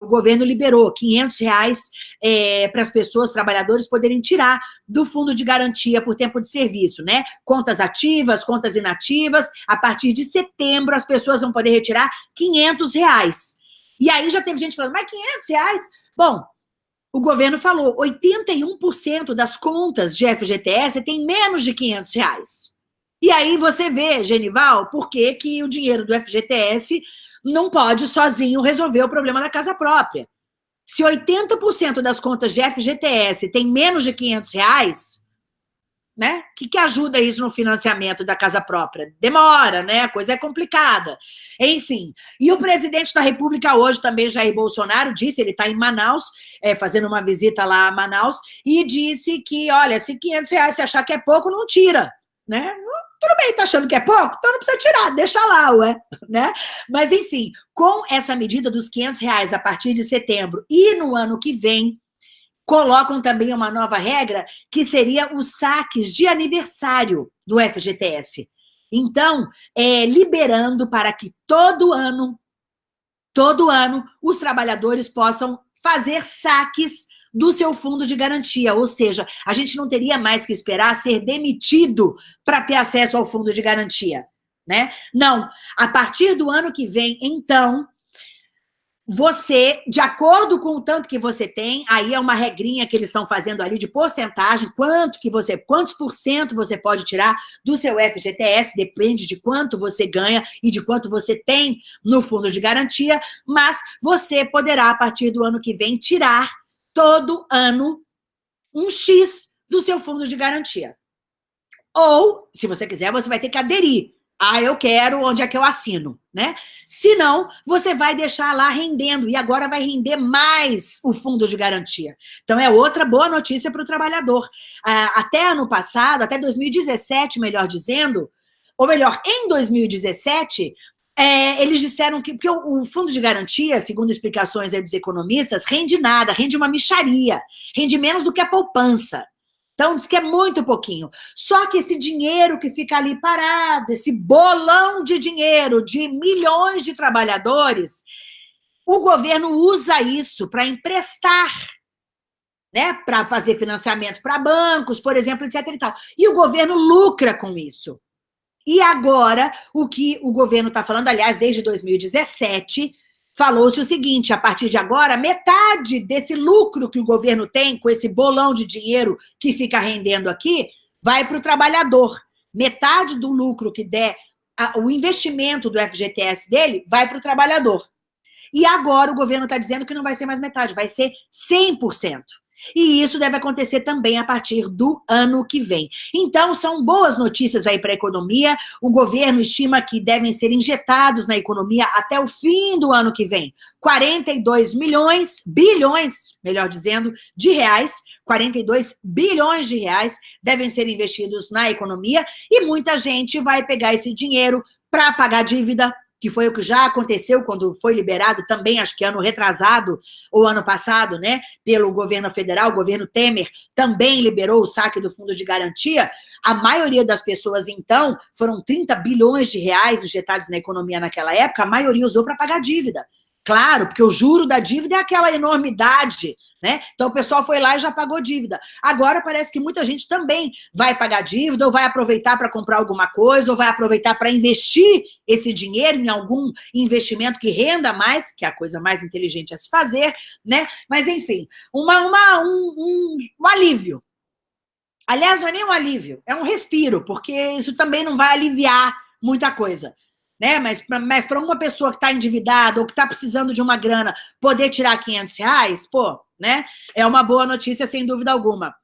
o governo liberou 500 reais é, para as pessoas, trabalhadores, poderem tirar do fundo de garantia por tempo de serviço, né? Contas ativas, contas inativas. A partir de setembro, as pessoas vão poder retirar 500 reais. E aí já teve gente falando, mas 500 reais? Bom, o governo falou, 81% das contas de FGTS tem menos de 500 reais. E aí você vê, Genival, por que, que o dinheiro do FGTS não pode sozinho resolver o problema da casa própria. Se 80% das contas de FGTS tem menos de 500 reais, né? O que, que ajuda isso no financiamento da casa própria? Demora, né? A coisa é complicada. Enfim, e o presidente da República hoje também, Jair Bolsonaro, disse, ele está em Manaus, é, fazendo uma visita lá a Manaus, e disse que, olha, se 500 reais você achar que é pouco, não tira, né? Tudo bem, tá achando que é pouco? Então não precisa tirar, deixa lá, ué, né? Mas, enfim, com essa medida dos 500 reais a partir de setembro e no ano que vem, colocam também uma nova regra, que seria os saques de aniversário do FGTS. Então, é, liberando para que todo ano, todo ano, os trabalhadores possam fazer saques do seu fundo de garantia, ou seja, a gente não teria mais que esperar ser demitido para ter acesso ao fundo de garantia, né? Não, a partir do ano que vem, então, você, de acordo com o tanto que você tem, aí é uma regrinha que eles estão fazendo ali de porcentagem, quanto que você, quantos por cento você pode tirar do seu FGTS, depende de quanto você ganha e de quanto você tem no fundo de garantia, mas você poderá, a partir do ano que vem, tirar todo ano um X do seu fundo de garantia. Ou, se você quiser, você vai ter que aderir. Ah, eu quero, onde é que eu assino, né? Se não, você vai deixar lá rendendo, e agora vai render mais o fundo de garantia. Então, é outra boa notícia para o trabalhador. Ah, até ano passado, até 2017, melhor dizendo, ou melhor, em 2017, é, eles disseram que porque o, o, fundo de garantia, segundo explicações dos economistas, rende nada, rende uma micharia, rende menos do que a poupança. Então, diz que é muito pouquinho. Só que esse dinheiro que fica ali parado, esse bolão de dinheiro de milhões de trabalhadores, o governo usa isso para emprestar, né? Para fazer financiamento para bancos, por exemplo, etc. E, tal. e o governo lucra com isso. E agora, o que o governo está falando, aliás, desde 2017, falou-se o seguinte, a partir de agora, metade desse lucro que o governo tem com esse bolão de dinheiro que fica rendendo aqui, vai para o trabalhador. Metade do lucro que der, a, o investimento do FGTS dele, vai para o trabalhador. E agora o governo está dizendo que não vai ser mais metade, vai ser 100%. E isso deve acontecer também a partir do ano que vem. Então, são boas notícias aí para a economia. O governo estima que devem ser injetados na economia até o fim do ano que vem 42 milhões, bilhões, melhor dizendo, de reais. 42 bilhões de reais devem ser investidos na economia e muita gente vai pegar esse dinheiro para pagar dívida, que foi o que já aconteceu quando foi liberado também, acho que ano retrasado, ou ano passado, né, pelo governo federal, o governo Temer também liberou o saque do fundo de garantia, a maioria das pessoas, então, foram 30 bilhões de reais injetados na economia naquela época, a maioria usou para pagar dívida. Claro, porque o juro da dívida é aquela enormidade, né? Então o pessoal foi lá e já pagou dívida. Agora parece que muita gente também vai pagar dívida, ou vai aproveitar para comprar alguma coisa, ou vai aproveitar para investir esse dinheiro em algum investimento que renda mais, que é a coisa mais inteligente a se fazer, né? Mas enfim, uma, uma, um, um, um alívio. Aliás, não é nem um alívio, é um respiro, porque isso também não vai aliviar muita coisa né? Mas, mas para uma pessoa que está endividada ou que está precisando de uma grana poder tirar 500 reais, pô, né? É uma boa notícia, sem dúvida alguma.